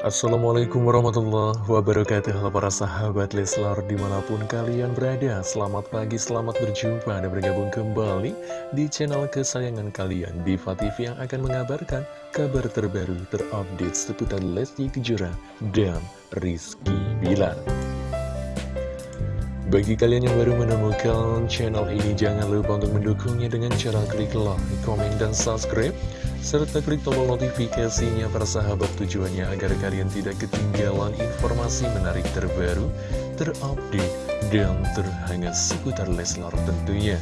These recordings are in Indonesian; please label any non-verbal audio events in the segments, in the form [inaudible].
Assalamualaikum warahmatullahi wabarakatuh Halo para sahabat Leslar di mana pun kalian berada. Selamat pagi, selamat berjumpa. Dan bergabung kembali di channel kesayangan kalian Diva TV yang akan mengabarkan kabar terbaru terupdate seputar Lesti Kejora dan Rizky Bilar. Bagi kalian yang baru menemukan channel ini, jangan lupa untuk mendukungnya dengan cara klik like, komen, dan subscribe serta klik tombol notifikasinya para sahabat tujuannya agar kalian tidak ketinggalan informasi menarik terbaru, terupdate, dan terhangat seputar Leslar tentunya.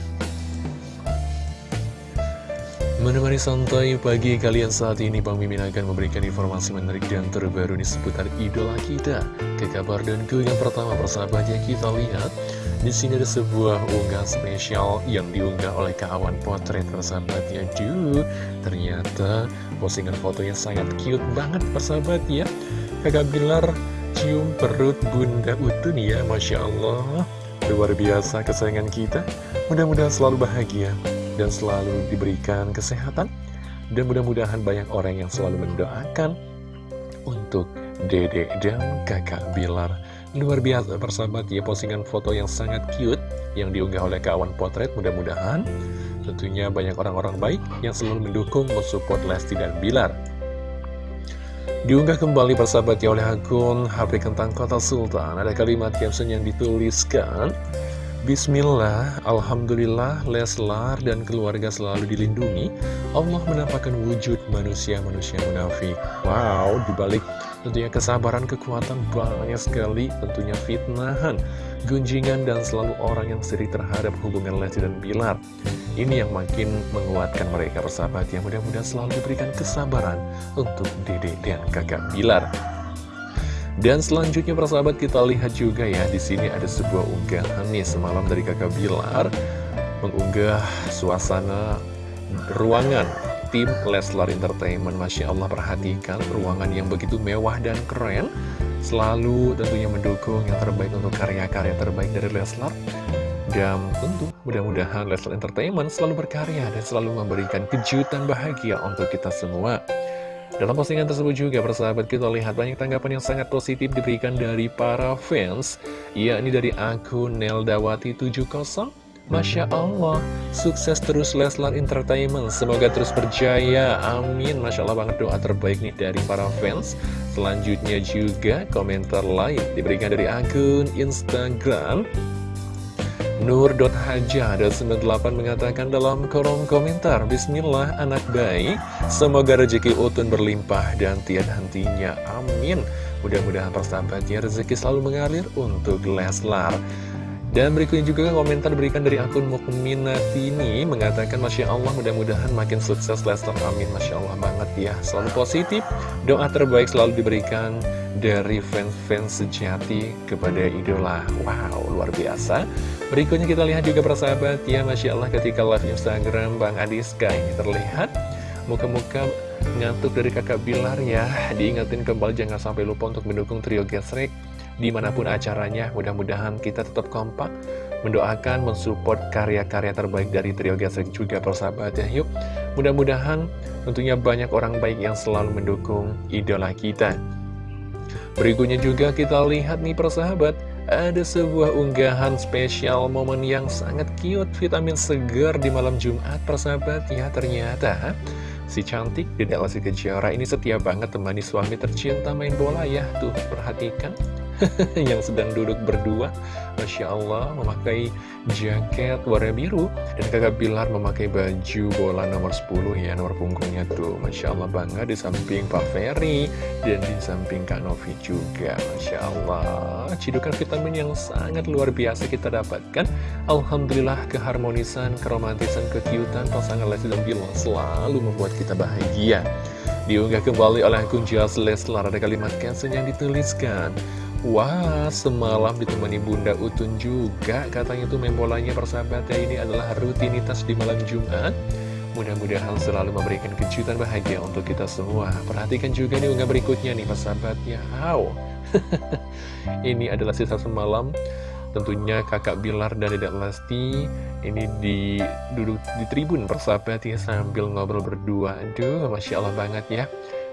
Menemani santai pagi kalian saat ini Bang Mimin akan memberikan informasi menarik dan terbaru di seputar idola kita Ke kabar dan ke yang pertama persahabatnya kita lihat di sini ada sebuah unggahan spesial yang diunggah oleh kawan potret persahabatnya Duh, ternyata postingan fotonya sangat cute banget persahabat ya. Kakak Bilar cium perut bunda utun ya Masya Allah. Luar biasa kesayangan kita. Mudah-mudahan selalu bahagia dan selalu diberikan kesehatan. Dan mudah-mudahan banyak orang yang selalu mendoakan untuk Dede dan kakak Bilar luar biasa persahabat ya postingan foto yang sangat cute yang diunggah oleh kawan potret mudah-mudahan tentunya banyak orang-orang baik yang selalu mendukung mensupport Lesti dan Bilar. Diunggah kembali persahabat ya oleh akun HP Kentang Kota Sultan. Ada kalimat caption yang dituliskan Bismillah, Alhamdulillah, Leslar dan keluarga selalu dilindungi. Allah menampakkan wujud manusia-manusia munafik. Wow, dibalik tentunya kesabaran, kekuatan banyak sekali Tentunya fitnahan, gunjingan, dan selalu orang yang sedih terhadap hubungan Lesti dan Bilar. Ini yang makin menguatkan mereka bersahabat Yang mudah-mudahan selalu diberikan kesabaran untuk dede dan kakak Bilar. Dan selanjutnya persahabat kita lihat juga ya di sini ada sebuah unggahan nih semalam dari kakak Bilar mengunggah suasana ruangan tim Leslar Entertainment. Masya Allah perhatikan ruangan yang begitu mewah dan keren. Selalu tentunya mendukung yang terbaik untuk karya-karya terbaik dari Leslar. Dan tentu mudah-mudahan Leslar Entertainment selalu berkarya dan selalu memberikan kejutan bahagia untuk kita semua. Dalam postingan tersebut juga persahabat kita lihat banyak tanggapan yang sangat positif diberikan dari para fans yakni dari akun Neldawati70 Masya Allah, sukses terus Leslar Entertainment. Semoga terus berjaya, amin. Masya Allah banget doa terbaik nih dari para fans. Selanjutnya juga komentar lain diberikan dari akun Instagram. Nur.haja 98 mengatakan dalam kolom komentar Bismillah anak baik. Semoga rezeki Utun berlimpah dan tiada hentinya. Amin. Mudah-mudahan persahabatnya rezeki selalu mengalir untuk Leslar dan berikutnya juga komentar diberikan dari akun Mukminatini mengatakan Masya Allah mudah-mudahan makin sukses Lester. Amin. Masya Allah banget ya. Selalu positif, doa terbaik selalu diberikan dari fans-fans sejati kepada idola. Wow, luar biasa. Berikutnya kita lihat juga persahabat ya. Masya Allah ketika live Instagram Bang Adiska ini terlihat Muka-muka ngantuk dari kakak Bilar ya. Diingatin kembali jangan sampai lupa untuk mendukung trio gesrek di mana pun acaranya. Mudah-mudahan kita tetap kompak, mendoakan, mensupport karya-karya terbaik dari Trio Gesek juga persahabat ya. Yuk, mudah-mudahan tentunya banyak orang baik yang selalu mendukung idola kita. Berikutnya juga kita lihat nih persahabat, ada sebuah unggahan spesial momen yang sangat cute vitamin segar di malam Jumat persahabat ya ternyata si cantik Dedek Lesti Kejora ini setia banget temani suami tercinta main bola ya tuh perhatikan [laughs] yang sedang duduk berdua. Masya Allah memakai jaket warna biru. Dan kakak Bilar memakai baju bola nomor 10 ya nomor punggungnya tuh. Masya Allah banget di samping Pak Ferry dan di samping Kak Novi juga. Masya Allah cidukan vitamin yang sangat luar biasa kita dapatkan. Alhamdulillah keharmonisan, keromantisan, kekiutan pasangan Lesti dan Bilar selalu membuat kita bahagia. Diunggah kembali oleh akun Just Leslar ada kalimat caption yang dituliskan Wah, semalam ditemani Bunda Utun juga. Katanya tuh main bolanya persahabatnya ini adalah rutinitas di malam Jumat. Mudah-mudahan selalu memberikan kejutan bahagia untuk kita semua. Perhatikan juga nih unggah berikutnya nih persahabatnya. Wow. [laughs] Ini adalah sisa semalam Tentunya kakak Bilar dan Dedek Lesti Ini di duduk di tribun persahabatnya sambil ngobrol berdua. Aduh, Masya Allah banget ya.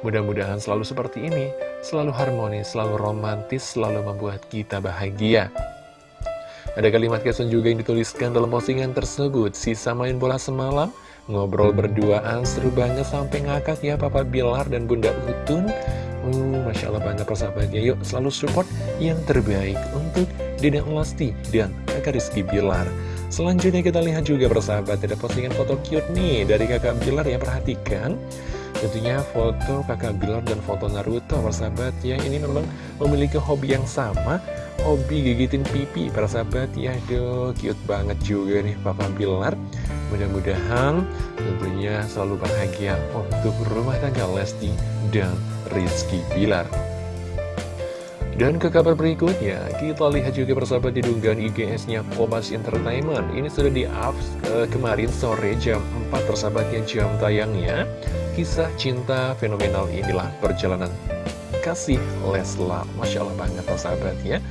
Mudah-mudahan selalu seperti ini, selalu harmonis, selalu romantis, selalu membuat kita bahagia. Ada kalimat caption juga yang dituliskan dalam postingan tersebut, sisa main bola semalam, ngobrol berduaan, seru banget sampai ngakak ya Papa Bilar dan Bunda Utun. Uh, Masya Allah banget persahabatnya, yuk selalu support yang terbaik untuk Dedek Lesti dan kakak Rizky Bilar. Selanjutnya kita lihat juga persahabat, ada postingan foto cute nih dari kakak Bilar ya, perhatikan. Tentunya foto kakak Bilar dan foto Naruto persahabat ya Ini memang memiliki hobi yang sama Hobi gigitin pipi persahabat ya Aduh cute banget juga nih Papa Bilar Mudah-mudahan tentunya selalu bahagia untuk rumah tangga Lesti dan Rizky Bilar dan ke kabar berikutnya, kita lihat juga persahabat di dunggahan IGS-nya Kompas Entertainment. Ini sudah di-up uh, kemarin sore jam 4 persahabatnya jam tayangnya. Kisah cinta fenomenal inilah perjalanan kasih Leslar. Masya Allah banget persahabat ya.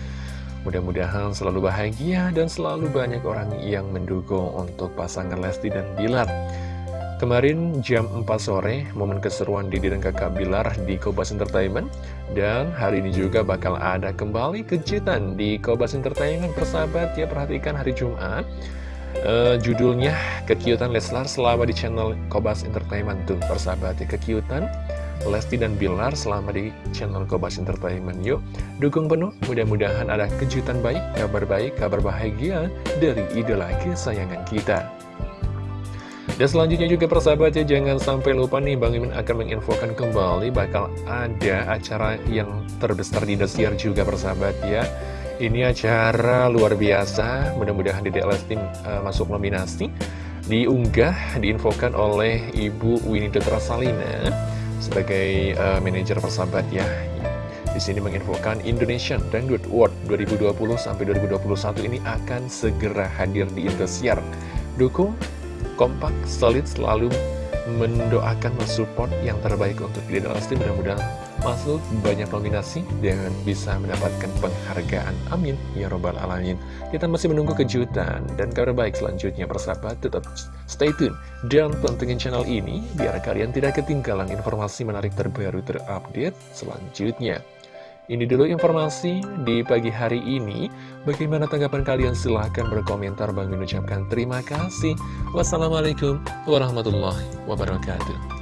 Mudah-mudahan selalu bahagia dan selalu banyak orang yang mendukung untuk pasangan Lesti dan Bilar. Kemarin jam 4 sore, momen keseruan Didi dan kakak Bilar di Kobas Entertainment. Dan hari ini juga bakal ada kembali kejutan di Kobas Entertainment. Persahabat ya, perhatikan hari Jumat. Uh, judulnya Kekiutan Leslar selama di channel Kobas Entertainment tuh persahabat ya Kekiutan Lesti dan Bilar selama di channel Kobas Entertainment Yuk dukung penuh mudah-mudahan ada kejutan baik, kabar baik, kabar bahagia dari idola kesayangan kita dan selanjutnya juga persahabat ya, jangan sampai lupa nih Bang Imin akan menginfokan kembali bakal ada acara yang terbesar di Indosiar juga persahabat ya. Ini acara luar biasa, mudah-mudahan di Lesti uh, masuk nominasi. Diunggah, diinfokan oleh Ibu Winnie Salina sebagai uh, manajer persahabat ya. Di sini menginfokan Indonesian Dangdut Award 2020 sampai 2021 ini akan segera hadir di Indosiar. Dukung kompak, solid, selalu mendoakan, mensupport yang terbaik untuk Dede Lesti. Mudah-mudahan masuk banyak nominasi dan bisa mendapatkan penghargaan. Amin. Ya Robbal Alamin. Kita masih menunggu kejutan dan kabar baik selanjutnya persahabat. Tetap stay tune dan pantengin channel ini biar kalian tidak ketinggalan informasi menarik terbaru terupdate selanjutnya. Ini dulu informasi di pagi hari ini. Bagaimana tanggapan kalian? Silahkan berkomentar. Bang mengucapkan terima kasih. Wassalamualaikum warahmatullahi wabarakatuh.